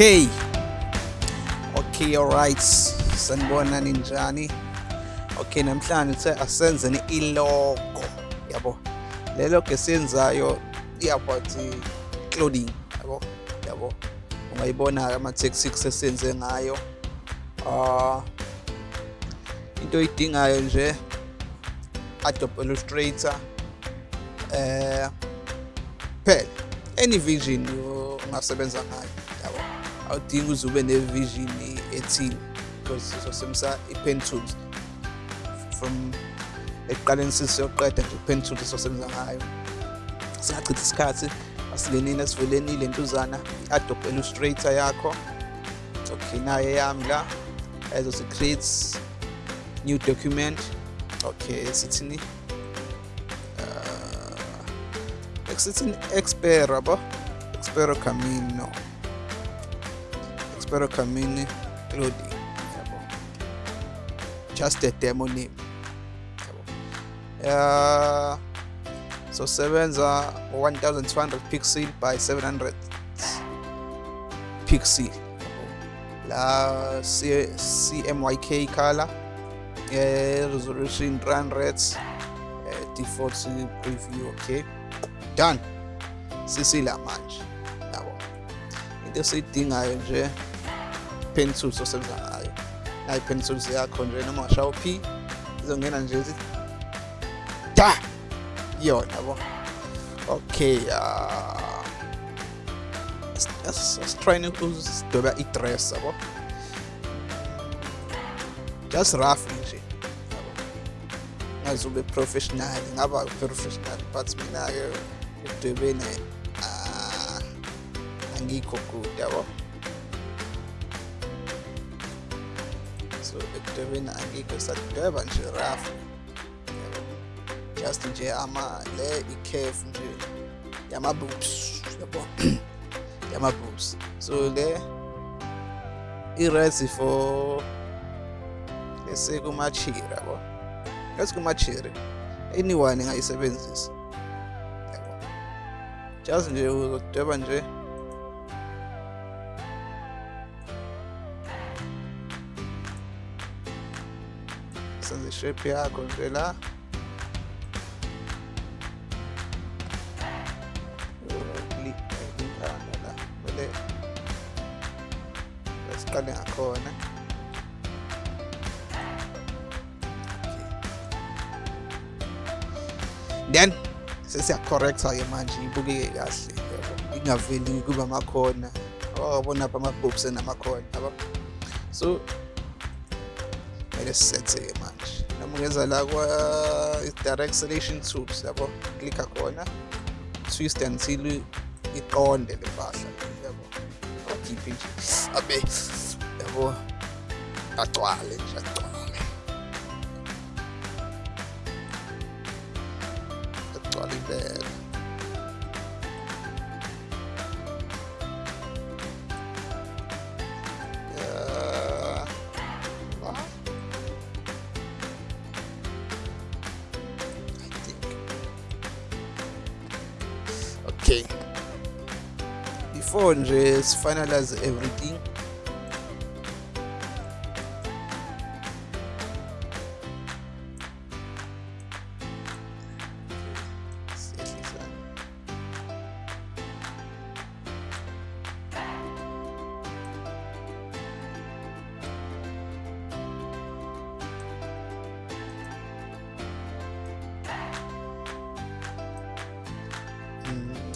okay okay alright sanibona ninjani? Okay namhlanje uthe asenzeni ilogo yabo. Le logo esiyenzayo iyabathi clothing yabo. Yabo. Ungayibona ama-tactics esenze ngayo. Uh into oyidingayo nje Adobe Illustrator eh phela any vision ungasebenza ngayo yabo. Awudingi uze ube ne-vision ethile because sizosebenzisa i-pen tools from ekuqaleni siyoqeda nje i-pen tools esizosebenza ngayo. Singachitha isikhathi asingenini esiveleni lentuzana i-adobe illustrator yakho okay nayo yami la ezothi create new document okay sithini? Uh, sithini? Expero yabo expero camino. Just a demo name uh, so sebenza 1200 pixel by 700 pixel la C CMYK color resolution run rates uh, default preview okay. Done. Sisila manje yabo into esiyidingayo nje pencil so something like pencil pencils there konje na mashapi zongena nje ta! Yo yabo okay ah, uh let's, let's try to doba i dress yabo just rough nje. Azube professional ngaba professional but mina ke udwebene ah, angikho good yabo. So ekudwebeni angikho sadweba nje rough just nje ama le i-curve nje yama-boobs yabo? Yama-boobs so le i-ready for esekumachiri yabo? Esikumachiri anyone engayisebenzisa yabo? Just nje uzodweba nje GPA congelar. Scanner a corner. Then sesiyacorrecta ke manje ibukeke kahle ingaveli kuba amakhona oh bona lapha ama-boobs enamakhona yabo so kumele sisethe-ke manje noma ungenza la kwa-direct selection tools yabo klikha khona twist until iqonde le mpahla yabo akhiphe nje abe yabo agcwale nje agcwale agcwale impela Before nje finalize everything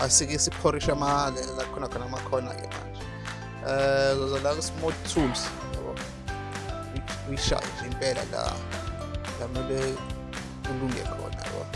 asike siphorishe ama la khona khona amakhona ke manje eh zozo la smooth tools. Yabo uyishaye nje impela la la mele kulunge khona yabo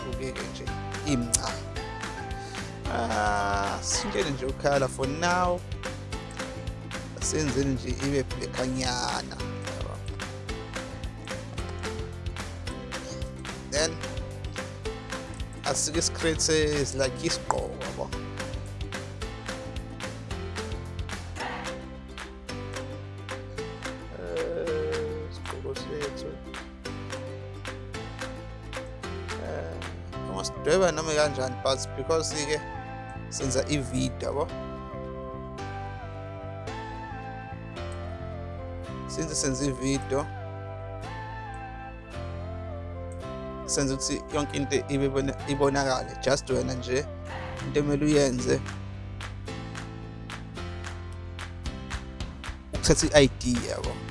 ibukeke nje imncane ah sintshele nje ukhala for now. Asenzeni nje ibe blekhanyana asike is like isigqoko yabo Eh, isigqoko sethu Eh, ungasidweba noma kanjani but because-ke senza i-video yabo since senza i-video senza ukuthi yonke into ibonakale just wena nje into emele uyenze. Ukuthatha i-ID yabo.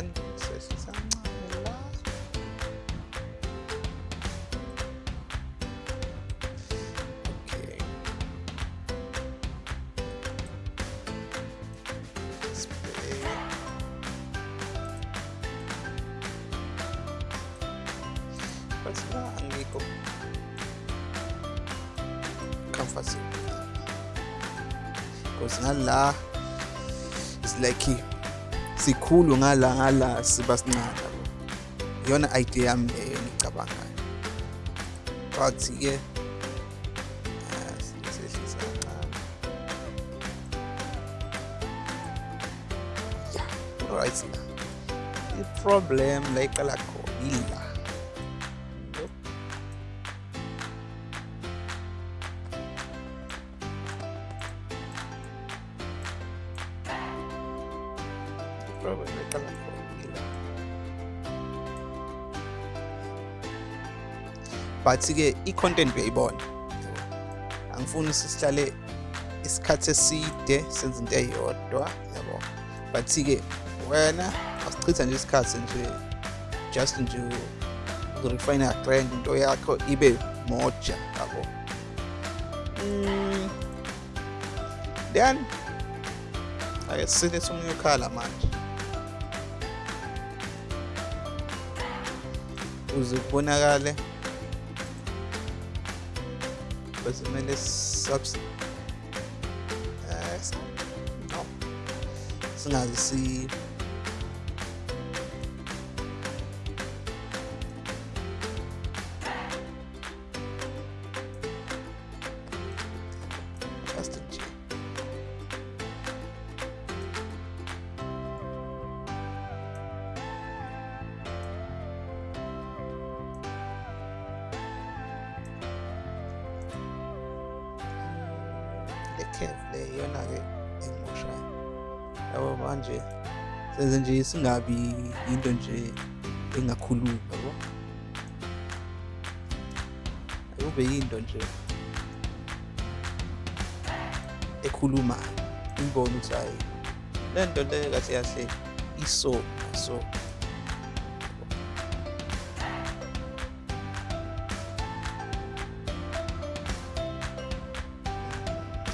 La okay Sibheke. but la angikho comfortable because ngala it's like sikhulu ngala ngala siba sincane iyona idea yami leyo engicabangayo. But-ke ah, alright la i-problem la iqala khona ila i-problem la iqala khona ila but-ke i-content uyayibona. Angifuni sisihlale isikhathi eside senze into eyodwa yabo. But-ke wena asichitha nje isikhathi nje just nje ukurefine trend into yakho ibe moja yabo. Mm, then ake silethe omunye ukhala manje. ukuze kubonakale because kumele singaze eh, si le curve le iyona-ke engimoshayo yabo manje senze nje singabi into nje engakhulumi yabo? Akube yinto nje ekhulumayo. Ngibone ukuthi hayi le nto le kahle kahle iso so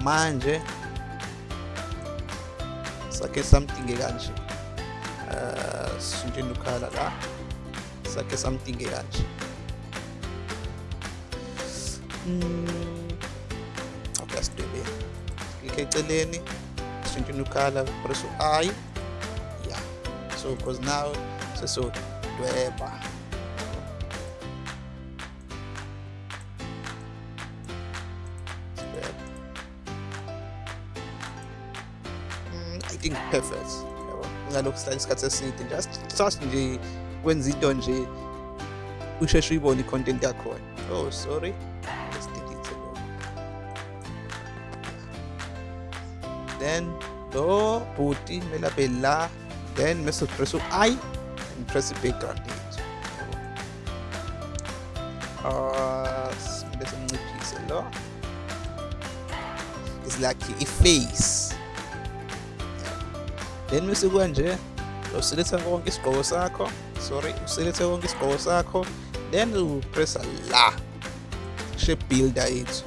manje. Sakhe something kanje. Uh sishintsheni ukhala la. Sakhe something kanje. Mm, okay asidwebeni klikhe eceleni sishintsheni ukhala press u-i. Yeah. So because now sesodweba. Sidweba. Think perfect yabo isikhathi eside just just nje kwenza into nje usheshe uyibone i-content yakhona. Oh sorry. Then lo bhuti kumele abe la. Then mese press u-i and press i-background yethu uh simele simnciphise lo. Is like i-face then bese kanje useletha konke isigqoko sakho. Sorry uselethe konke isigqoko sakho. Then upressa la shape builder yethu.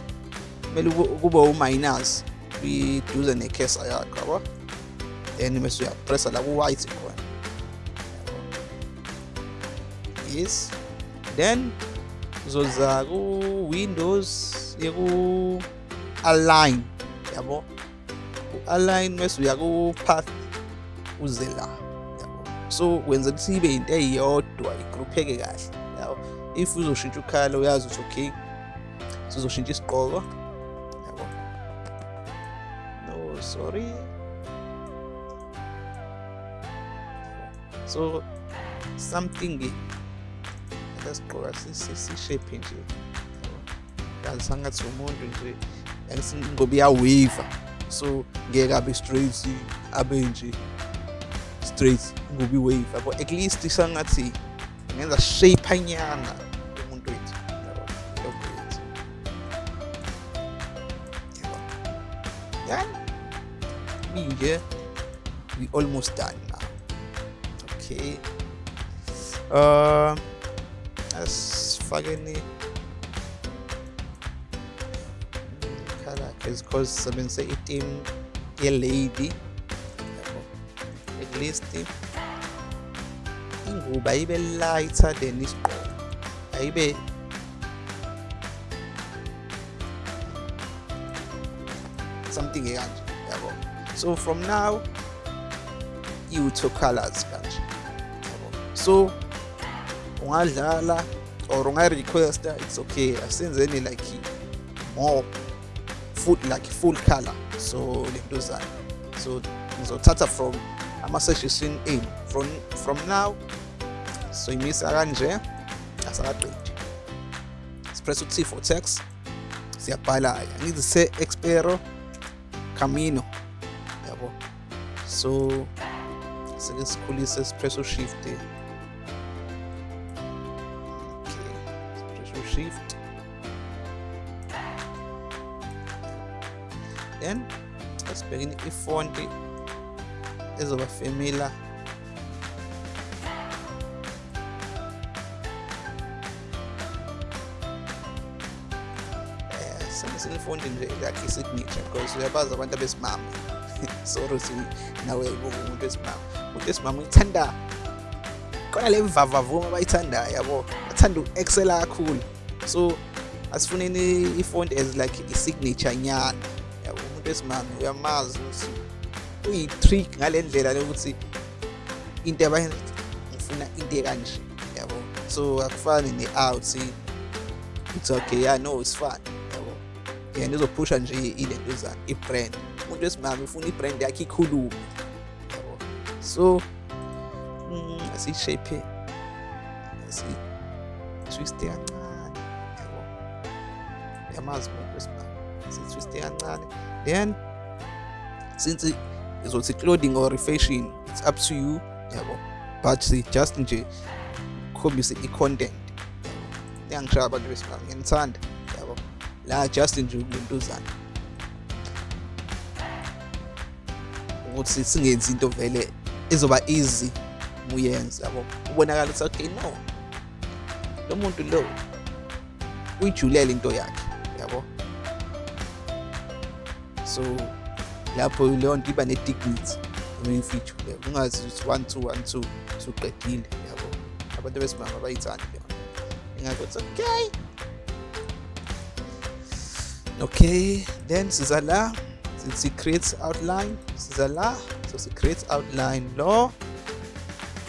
Kumele kube u-minus kwiduze nekhesa yakho yabo? Then bese uyapressa la ku-white khona. Yes. Then uzoza ku-windows yeku-align yabo? U-align bese uya ku-path uze la yabo. So wenza ukuthi ibe into eyodwa igrupheke kahle yabo. If uzoshintsha ukhala uyazi ukuthi okay sizoshintsha isigqoko yabo. No sorry. So something lesigqoka sishape nje yazi sangathi umuntu nje ngoba iyawave so ngeke abe straight abe nje straight ngoba iwave yabo at least sangathi ngenza shape anyana umuntu wethu then nje we almost done now. Okay. Uh asifake ni characters because sisebenzise i-team ye-lady at least ingubo ayibe lighter than isigqoko. Ayibe something ekanje yabo? So from now you-two colors kanje so ungadlala or unga-requesta it's okay. Asenzeni like more full like full color. So lento zayo. So ngizothatha from ama-suggestion enu from, from now. So imisa kanje asakaqedi sipress u-t for text. Siyabhala ngithi se-expero camino. Yabo. So sike sikhulise sipress u-shift okay. Sipress u-shift then asibhekeni ifonti ezoba familiar senifonti nje like i-signature because uyabazi abantu abesimama sorry ukuthi nawe uyayibuka umuntu wesimama umuntu wesimama uyithanda khona le mvavavuma abayithandayo yabo bathanda u-excela kakhulu so asifuneni ifonti as like i-signature nyana yabo umuntu wesimama uyamazi ukuthi uyi-trick ngale lokuthi into abayenza into ekanje yabo? So akufani ne-out it's okay yeah no it's fun yabo? Yena izophusha nje ilento i-brand. Umuntu wesimame ufuna i-brand yakhe ikhulume yabo? So mm, asiyishape asi-twiste kancane yabo? Yamazi umuntu wesimame si-twiste kancane. Then since izothi clothing or fashion it's up to you. Yabo but just nje khombise i-content yangishaya abantu besimame ngiyanithanda yabo la just nje kulentuzana ukuthi singenzi into vele izoba easy. Uyenza yabo ubonakala ukuthi okay no. Lo muntu lo uyijulele into yakhe yabo so lapho leyo nto iba ne-dignity uyifijule ungazi ukuthi one two one two suqedile yabo. Abantu besimama bayithandi leyo ingakho it's okay. Okay then siza la sithi create outline siza la so si create outline lo.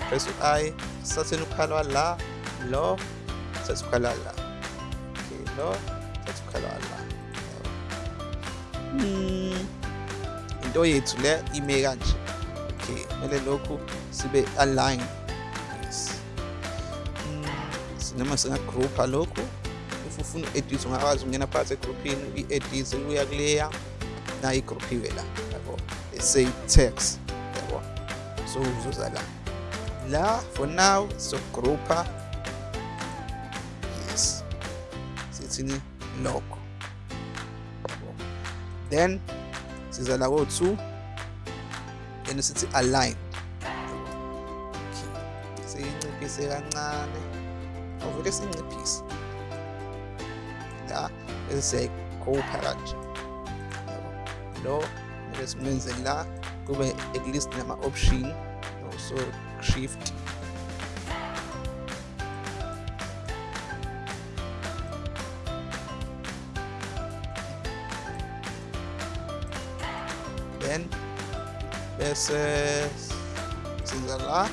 Press u-i satheni ukhala la lo sathi ukhala la. Okay lo sathi ukhala la. Hmm into yethu le ime kanje okay kumele lokhu sibe align yes noma singagroupa lokhu if ufuna u-edit ungakwazi ukungena phakathi egroupini uyi-edit uya kuleya nayo igroupiwe la yabo say text yabo so uzoza la la for now sogroupa yes sithini logo then siza la ko-two and sithi align siyinciphise kancane awuvele siyinciphise la bese siyayikhopha kanje lo kumele simenze la kube at least nama-option so shift then bese siza la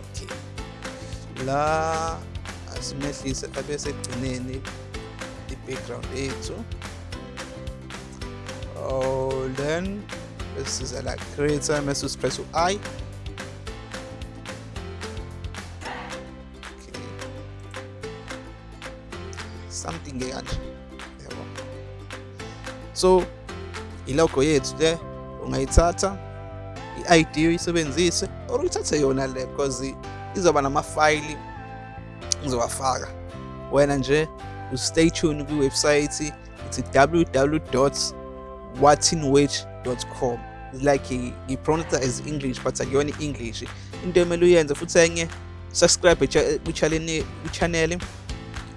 okay la asimehlise abe segcineni i-background yethu oh then bese siza la creator mase sipress u-i something kanje yabo so ilogo yethu le ungayithatha i-id uyisebenzise or uyithathe yona le because izoba namafayili ngizowafaka wena nje stay tuned kwiwebsite ithi www watinwage.com like ngipronounce as english but akuyona english. Into emele uyenze futhi enye subscribe kwichannel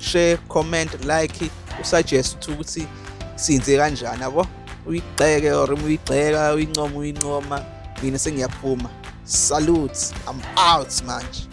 share comment like usuggest ukuthi sinze kanjani yabo? Uyigxeke or uyigxeka uyincoma uyincoma mina sengiyaphuma. Salute i'm out manje.